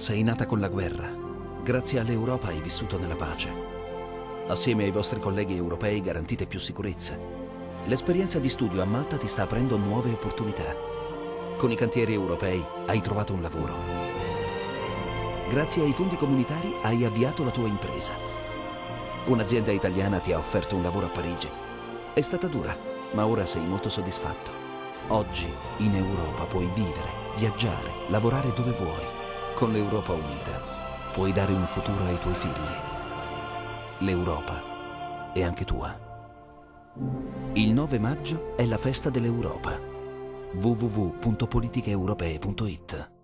Sei nata con la guerra. Grazie all'Europa hai vissuto nella pace. Assieme ai vostri colleghi europei garantite più sicurezza. L'esperienza di studio a Malta ti sta aprendo nuove opportunità. Con i cantieri europei hai trovato un lavoro. Grazie ai fondi comunitari hai avviato la tua impresa. Un'azienda italiana ti ha offerto un lavoro a Parigi. È stata dura, ma ora sei molto soddisfatto. Oggi in Europa puoi vivere, viaggiare, lavorare dove vuoi. Con l'Europa unita puoi dare un futuro ai tuoi figli. L'Europa è anche tua. Il 9 maggio è la festa dell'Europa. www.politicheeuropee.it